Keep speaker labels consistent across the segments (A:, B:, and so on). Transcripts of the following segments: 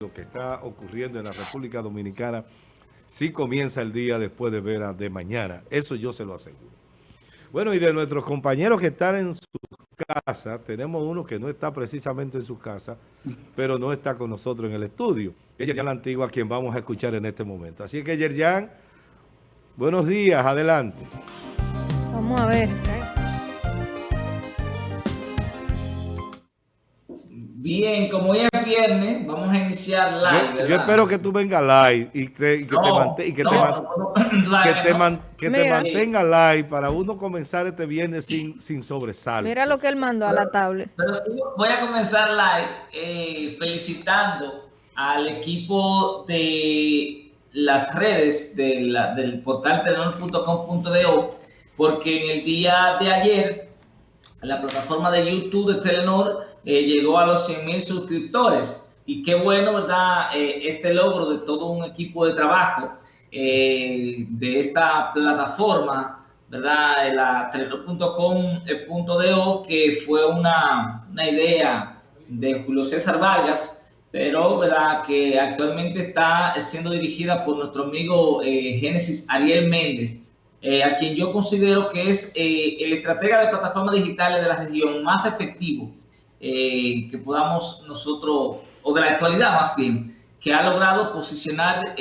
A: lo que está ocurriendo en la República Dominicana sí comienza el día después de ver de mañana. Eso yo se lo aseguro. Bueno, y de nuestros compañeros que están en su casa, tenemos uno que no está precisamente en su casa, pero no está con nosotros en el estudio. Ella es la antigua a quien vamos a escuchar en este momento. Así que, Yerjan, buenos días, adelante.
B: Vamos a ver.
C: Bien, como hoy es viernes, vamos a iniciar live.
A: Yo, yo espero que tú vengas live y, que, te, mantenga live para uno comenzar este viernes sin, sin sobresalto.
B: Mira lo que él mandó a la tablet.
C: Pero voy a comenzar live eh, felicitando al equipo de las redes del portal telenor.com.do porque en el día de ayer la plataforma de YouTube de Telenor eh, llegó a los 100 mil suscriptores. Y qué bueno, ¿verdad? Eh, este logro de todo un equipo de trabajo eh, de esta plataforma, ¿verdad? La telenor.com.do, que fue una, una idea de Julio César Vargas, pero ¿verdad? que actualmente está siendo dirigida por nuestro amigo Génesis Ariel Méndez. Eh, a quien yo considero que es eh, el estratega de plataformas digitales de la región más efectivo eh, que podamos nosotros, o de la actualidad más bien, que ha logrado posicionar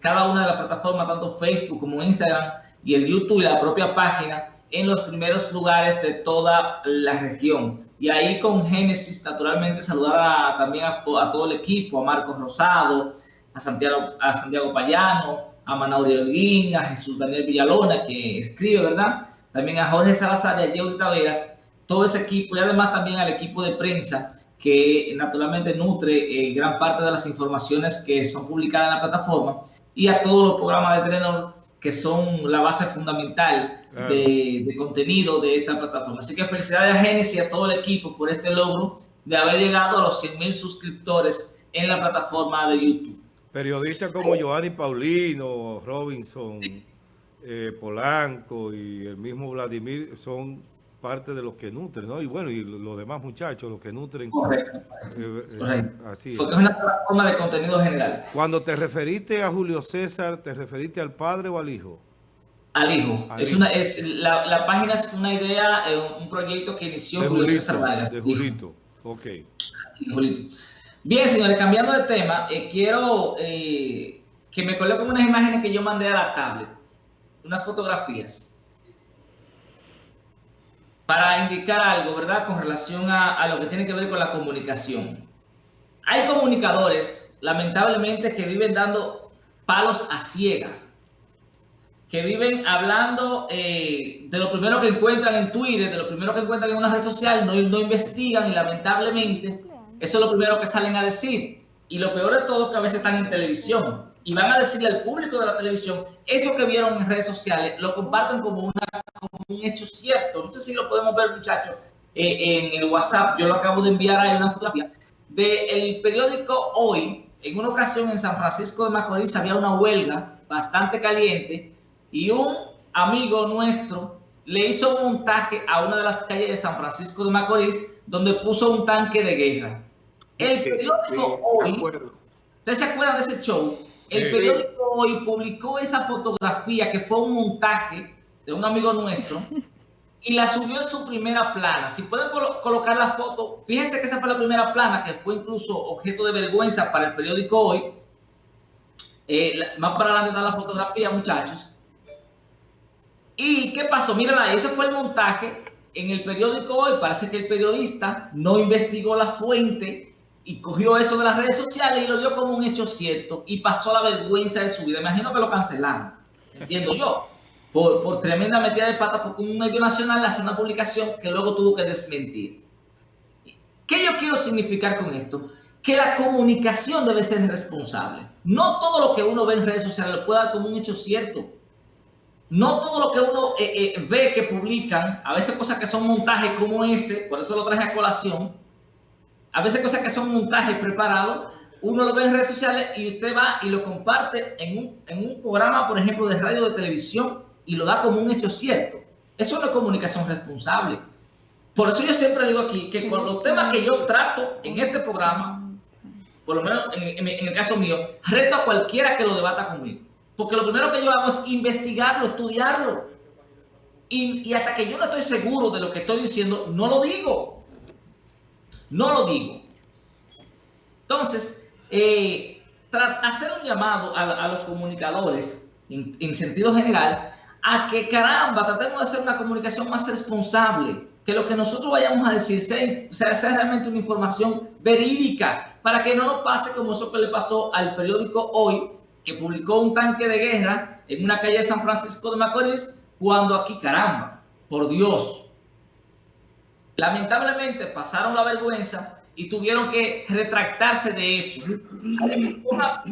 C: cada una de las plataformas, tanto Facebook como Instagram y el YouTube y la propia página, en los primeros lugares de toda la región. Y ahí con Génesis, naturalmente, saludar también a, todo el equipo, a Marcos Rosado, a Santiago, a Santiago Payano, a Manaurio Holguín, a Jesús Daniel Villalona, que escribe, ¿verdad? También a Jorge Salazar y a Jerry Taveras, todo ese equipo y además también al equipo de prensa que naturalmente nutre eh, gran parte de las informaciones que son publicadas en la plataforma y a todos los programas de Telenor que son la base fundamental de, contenido de esta plataforma. Así que felicidades a Genesis y a todo el equipo por este logro de haber llegado a los 100 mil suscriptores en la plataforma de YouTube.
A: Periodistas como Giovanni Paulino, Robinson, eh, Polanco y el mismo Vladimir son parte de los que nutren, ¿no? Y bueno, y los demás muchachos, los que nutren.
C: Correcto. Eh, eh, así Porque es una plataforma de contenido general.
A: Cuando te referiste a Julio César, ¿te referiste al padre o al hijo?
C: Al hijo. es Una, es, la, página es una idea, un proyecto que inició Julio César Vargas.
A: De Julito, ok.
C: Julito. Bien, señores, cambiando de tema, eh, quiero eh, que me coloquen unas imágenes que yo mandé a la tablet, unas fotografías, para indicar algo, ¿verdad?, con relación a, lo que tiene que ver con la comunicación. Hay comunicadores, lamentablemente, que viven dando palos a ciegas, que viven hablando eh, de lo primero que encuentran en Twitter, de lo primero que encuentran en una red social, no, no investigan y lamentablemente eso es lo primero que salen a decir. Y lo peor de todo es que a veces están en televisión y van a decirle al público de la televisión, eso que vieron en redes sociales, lo comparten como, un hecho cierto. No sé si lo podemos ver, muchachos, eh, en el WhatsApp. Yo lo acabo de enviar ahí una fotografía. Del periódico Hoy, en una ocasión en San Francisco de Macorís había una huelga bastante caliente y un amigo nuestro le hizo un montaje a una de las calles de San Francisco de Macorís donde puso un tanque de guerra. El periódico Hoy, ¿ustedes se acuerdan de ese show? El periódico Hoy publicó esa fotografía que fue un montaje de un amigo nuestro y la subió en su primera plana. Si pueden colocar la foto, fíjense que esa fue la primera plana que fue incluso objeto de vergüenza para el periódico Hoy. Eh, más para adelante está la fotografía, muchachos. ¿Y qué pasó? Mírala, ese fue el montaje en el periódico Hoy. Parece que el periodista no investigó la fuente y cogió eso de las redes sociales y lo dio como un hecho cierto y pasó la vergüenza de su vida. Imagino que lo cancelaron, entiendo yo, por, por tremenda metida de pata porque un medio nacional hace una publicación que luego tuvo que desmentir. ¿Qué yo quiero significar con esto? Que la comunicación debe ser responsable. No todo lo que uno ve en redes sociales lo puede dar como un hecho cierto. No todo lo que uno eh, eh, ve que publican, a veces cosas que son montajes como ese, por eso lo traje a colación, a veces cosas que son montajes preparados, uno lo ve en redes sociales y usted va y lo comparte en un, en un programa, por ejemplo, de radio o de televisión y lo da como un hecho cierto. Eso no es comunicación responsable. Por eso yo siempre digo aquí que con los temas que yo trato en este programa, por lo menos en, el caso mío, reto a cualquiera que lo debata conmigo. Porque lo primero que yo hago es investigarlo, estudiarlo. Y, hasta que yo no estoy seguro de lo que estoy diciendo, no lo digo. No lo digo. Entonces, eh, hacer un llamado a, los comunicadores, en, sentido general, a que caramba, tratemos de hacer una comunicación más responsable, que lo que nosotros vayamos a decir sea, sea, realmente una información verídica, para que no nos pase como eso que le pasó al periódico Hoy, que publicó un tanque de guerra en una calle de San Francisco de Macorís, cuando aquí, caramba, por Dios. Lamentablemente pasaron la vergüenza y tuvieron que retractarse de eso. Una,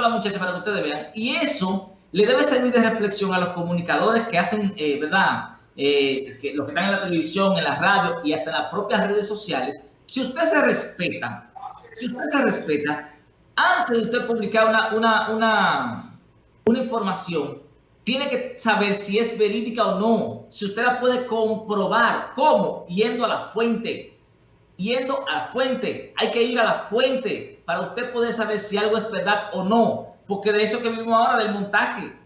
C: la muchacha para que ustedes vean. Y eso le debe servir de reflexión a los comunicadores que hacen, eh, ¿verdad? Eh, que los que están en la televisión, en la radio y hasta en las propias redes sociales. Si usted se respeta, si usted se respeta, antes de usted publicar una, una, una, una información, tiene que saber si es verídica o no, si usted la puede comprobar. ¿Cómo? Yendo a la fuente. Yendo a la fuente. Hay que ir a la fuente para usted poder saber si algo es verdad o no. Porque de eso que vimos ahora, del montaje.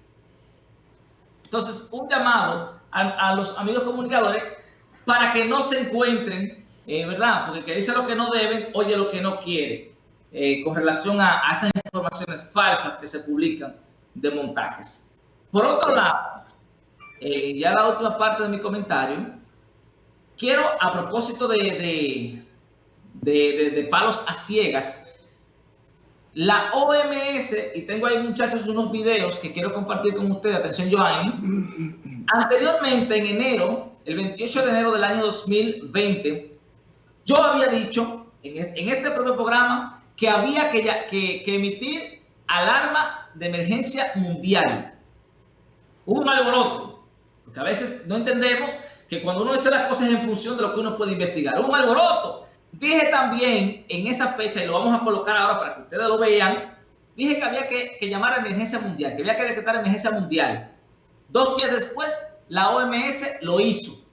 C: Entonces, un llamado a, los amigos comunicadores para que no se encuentren, eh, ¿verdad? Porque que dice lo que no deben, oye lo que no quiere, eh, con relación a esas informaciones falsas que se publican de montajes. Por otro lado, eh, ya la última parte de mi comentario, quiero a propósito de, de, palos a ciegas, la OMS, y tengo ahí muchachos unos videos que quiero compartir con ustedes, atención Joanny, anteriormente en enero, el 28 de enero del año 2020, yo había dicho en, este propio programa que había que, que, que emitir alarma de emergencia mundial un alboroto, porque a veces no entendemos que cuando uno hace las cosas en función de lo que uno puede investigar, un alboroto. Dije también en esa fecha, y lo vamos a colocar ahora para que ustedes lo vean, dije que había que, llamar a emergencia mundial, que había que decretar emergencia mundial. Dos días después, la OMS lo hizo.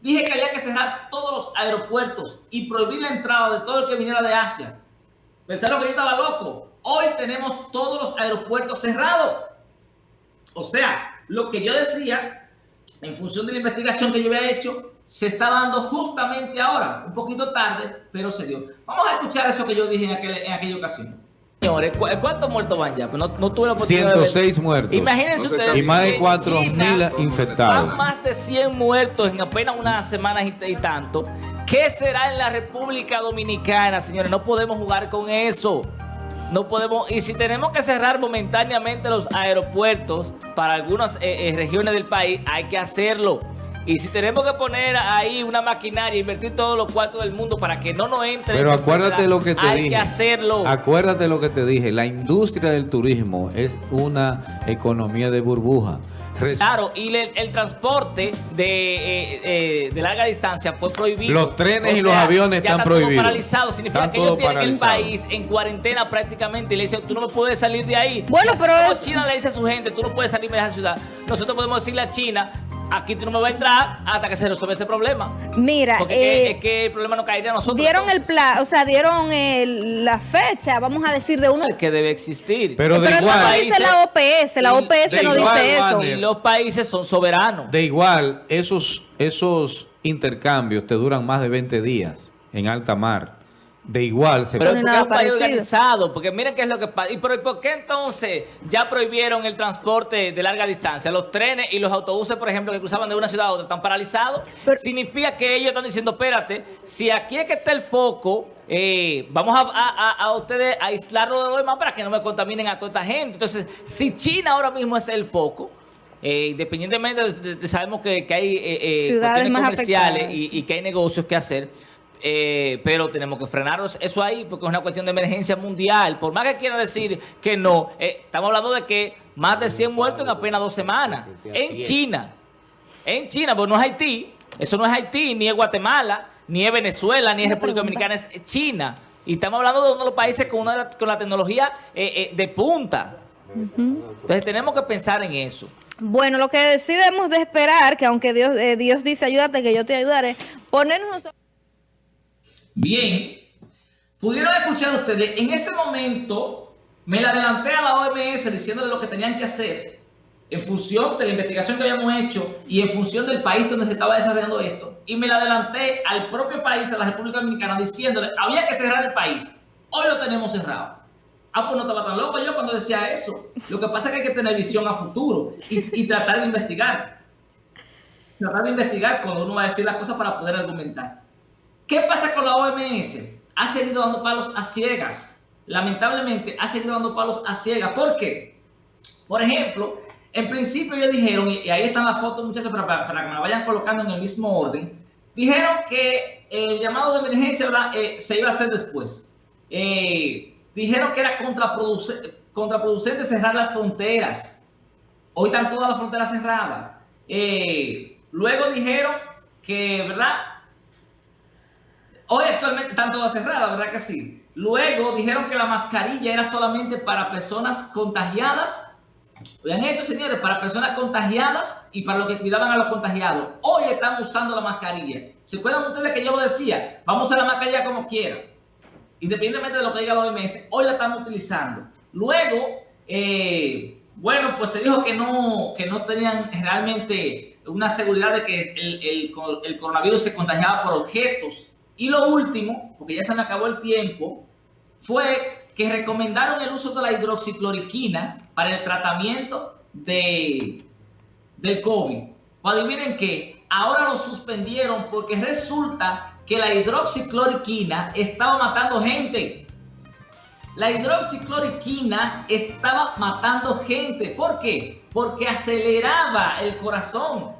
C: Dije que había que cerrar todos los aeropuertos y prohibir la entrada de todo el que viniera de Asia. Pensaron que yo estaba loco. Hoy tenemos todos los aeropuertos cerrados. O sea, lo que yo decía, en función de la investigación que yo había hecho, se está dando justamente ahora, un poquito tarde, pero se dio. Vamos a escuchar eso que yo dije en, aquella ocasión.
D: Señores, ¿cuántos muertos van ya? Pues no, no tuve la
E: 106 muertos.
D: Imagínense ustedes.
E: Y más de 4.000 infectados.
D: Van más de 100 muertos en apenas unas semanas y tanto. ¿Qué será en la República Dominicana, señores? No podemos jugar con eso. No podemos, y si tenemos que cerrar momentáneamente los aeropuertos para algunas eh, eh, regiones del país, hay que hacerlo. Y si tenemos que poner ahí una maquinaria, invertir todos los cuartos del mundo para que no nos entre...
E: Pero acuérdate lo que te
D: hay
E: dije.
D: que hacerlo.
E: Acuérdate lo que te dije. La industria del turismo es una economía de burbuja.
D: Claro, y el, transporte de, eh, eh, de, larga distancia fue prohibido.
E: Los trenes y los aviones están prohibidos.
D: paralizados. Significa que ellos tienen el país en cuarentena prácticamente y le dicen, tú no me puedes salir de ahí.
B: Bueno, pero...
D: China le dice a su gente, tú no puedes salir de esa ciudad. Nosotros podemos decirle a China, aquí tú no me vas a entrar hasta que se resuelva ese problema.
B: Mira,
D: Porque es, que, el problema no caería a nosotros.
B: Dieron el plan, o sea, dieron la fecha, vamos a decir, de uno.
D: que debe existir.
E: Pero, de
B: eso no dice la OPS, la OPS no dice eso.
D: Y los países son soberanos.
E: De igual, esos, esos intercambios te duran más de 20 días en alta mar de igual se
D: Pero porque es un país organizado, porque miren qué es lo que pasa. ¿Y por, qué entonces ya prohibieron el transporte de larga distancia? Los trenes y los autobuses, por ejemplo, que cruzaban de una ciudad a otra, están paralizados. Significa que ellos están diciendo, espérate, si aquí es que está el foco, eh, vamos a, a, ustedes aislarlo de lo demás para que no me contaminen a toda esta gente. Entonces, si China ahora mismo es el foco, eh, independientemente de, sabemos que, hay eh,
B: eh
D: comerciales y, y que hay negocios que hacer, eh, pero tenemos que frenarnos eso ahí porque es una cuestión de emergencia mundial. Por más que quiera decir que no, eh, estamos hablando de que más de 100 muertos en apenas dos semanas. En China. En China, pues no es Haití. Eso no es Haití, ni es Guatemala, ni es Venezuela, ni es República Dominicana, es China. Y estamos hablando de uno de los países con, una, con la tecnología eh, de punta. Entonces tenemos que pensar en eso.
B: Bueno, lo que decidimos de esperar, que aunque Dios, Dios dice ayúdate, que yo te ayudaré, ponernos
C: Bien, Pudieron escuchar ustedes, en ese momento me la adelanté a la OMS diciéndole lo que tenían que hacer en función de la investigación que habíamos hecho y en función del país donde se estaba desarrollando esto. Y me la adelanté al propio país, a la República Dominicana, diciéndole, había que cerrar el país. Hoy lo tenemos cerrado. Ah, pues no estaba tan loco yo cuando decía eso. Lo que pasa es que hay que tener visión a futuro y, y tratar de investigar. Tratar de investigar cuando uno va a decir las cosas para poder argumentar. ¿Qué pasa con la OMS? Ha seguido dando palos a ciegas. Lamentablemente ha seguido dando palos a ciegas. ¿Por qué? Por ejemplo, en principio ellos dijeron, y ahí están las fotos muchachos para, para, que me la vayan colocando en el mismo orden, dijeron que el llamado de emergencia eh, se iba a hacer después. Eh, dijeron que era contraproducente, cerrar las fronteras. Hoy están todas las fronteras cerradas. Eh, luego dijeron que, ¿verdad? Hoy actualmente están todas cerradas, ¿verdad que sí? Luego dijeron que la mascarilla era solamente para personas contagiadas. Vean esto, señores, para personas contagiadas y para los que cuidaban a los contagiados. Hoy están usando la mascarilla. ¿Se acuerdan ustedes que yo lo decía? Vamos a la mascarilla como quieran. Independientemente de lo que diga la OMS, hoy la están utilizando. Luego, eh, bueno, pues se dijo que no, que no tenían realmente una seguridad de que el, el coronavirus se contagiaba por objetos y lo último, porque ya se me acabó el tiempo, fue que recomendaron el uso de la hidroxicloroquina para el tratamiento de, del COVID. Pues adivinen que ahora lo suspendieron porque resulta que la hidroxicloroquina estaba matando gente. La hidroxicloroquina estaba matando gente. ¿Por qué? Porque aceleraba el corazón.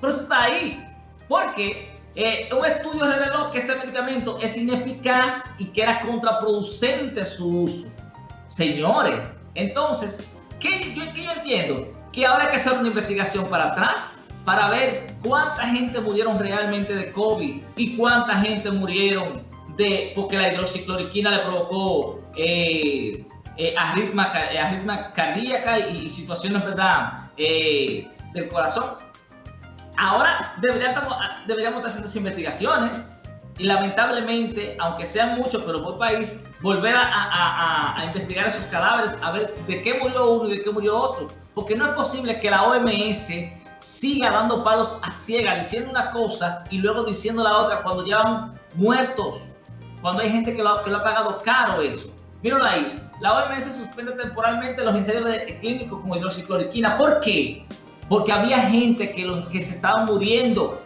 C: Pero eso está ahí. Porque eh, un estudio reveló que este medicamento es ineficaz y que era contraproducente su uso. Señores, entonces, ¿qué yo, entiendo? Que ahora hay que hacer una investigación para atrás para ver cuánta gente murieron realmente de COVID y cuánta gente murieron de porque la hidroxicloroquina le provocó eh, eh, arritma, eh, cardíaca y, y situaciones ¿verdad? Eh, del corazón. Ahora deberíamos, deberíamos estar haciendo investigaciones y lamentablemente, aunque sean muchos, pero por país, volver a, investigar esos cadáveres, a ver de qué murió uno y de qué murió otro. Porque no es posible que la OMS siga dando palos a ciega, diciendo una cosa y luego diciendo la otra cuando llevan muertos, cuando hay gente que lo, que lo ha pagado caro eso. Míralo ahí, la OMS suspende temporalmente los ensayos de, clínicos con hidroxicloroquina. ¿Por qué? Porque había gente que, lo, que se estaba muriendo.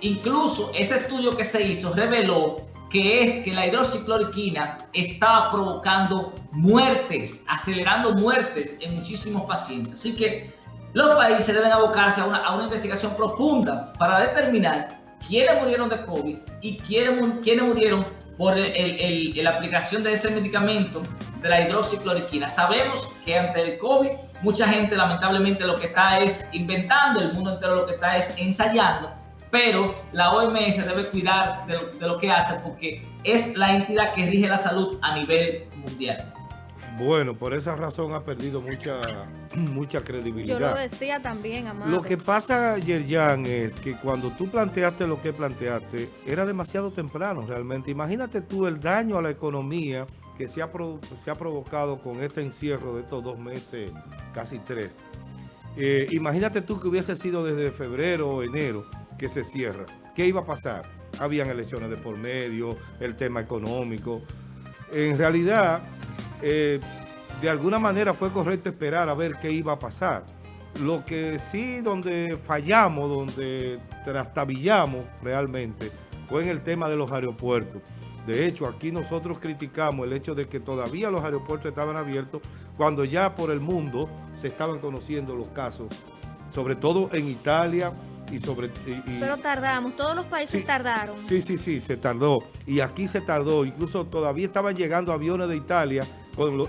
C: Incluso ese estudio que se hizo reveló que es que la hidroxicloroquina estaba provocando muertes, acelerando muertes en muchísimos pacientes. Así que los países deben abocarse a una, a una investigación profunda para determinar quiénes murieron de COVID y quiénes, quiénes murieron por el, el, la aplicación de ese medicamento de la hidroxicloroquina. Sabemos que ante el COVID mucha gente lamentablemente lo que está es inventando, el mundo entero lo que está es ensayando, pero la OMS debe cuidar de lo, de lo que hace porque es la entidad que rige la salud a nivel mundial.
A: Bueno, por esa razón ha perdido mucha, mucha credibilidad.
B: Yo lo decía también, Amado.
A: Lo que pasa, Yerjan, es que cuando tú planteaste lo que planteaste, era demasiado temprano realmente. Imagínate tú el daño a la economía que se ha, se ha provocado con este encierro de estos dos meses, casi tres. Eh, imagínate tú que hubiese sido desde febrero o enero que se cierra. ¿Qué iba a pasar? Habían elecciones de por medio, el tema económico. En realidad eh, de alguna manera fue correcto esperar a ver qué iba a pasar. Lo que sí, donde fallamos, donde trastabillamos realmente, fue en el tema de los aeropuertos. De hecho, aquí nosotros criticamos el hecho de que todavía los aeropuertos estaban abiertos cuando ya por el mundo se estaban conociendo los casos, sobre todo en Italia y sobre... Y,
B: Pero tardamos, todos los países
A: sí,
B: tardaron.
A: Sí, sí, sí, se tardó. Y aquí se tardó, incluso todavía estaban llegando aviones de Italia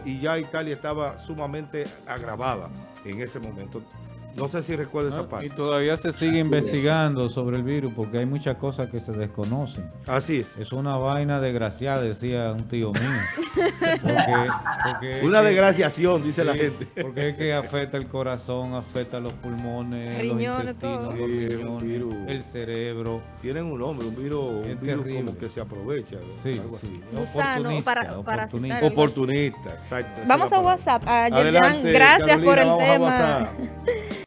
A: y ya Italia estaba sumamente agravada en ese momento. No sé si recuerda esa.
E: Y
A: parte.
E: todavía se sigue investigando sobre el virus porque hay muchas cosas que se desconocen.
A: Así es.
E: Es una vaina desgraciada, decía un tío mío. Porque, porque es
A: Una desgraciación, dice la gente.
E: Porque es que afecta el corazón, afecta los pulmones,
B: Riñones,
E: los intestinos,
B: todo.
E: los
A: Sí, un
E: riñones,
A: virus.
E: el cerebro.
A: Tienen un nombre, un virus, un virus como que se aprovecha.
E: Sí,
A: algo
E: sí.
A: así.
B: Gusano,
E: Oportunista,
B: para-
E: oportunista.
A: Oportunista, exacto.
B: Vamos a
A: palabra.
B: WhatsApp. A Yerjan,
A: Adelante,
B: gracias por el
A: vamos a
B: tema.
A: WhatsApp.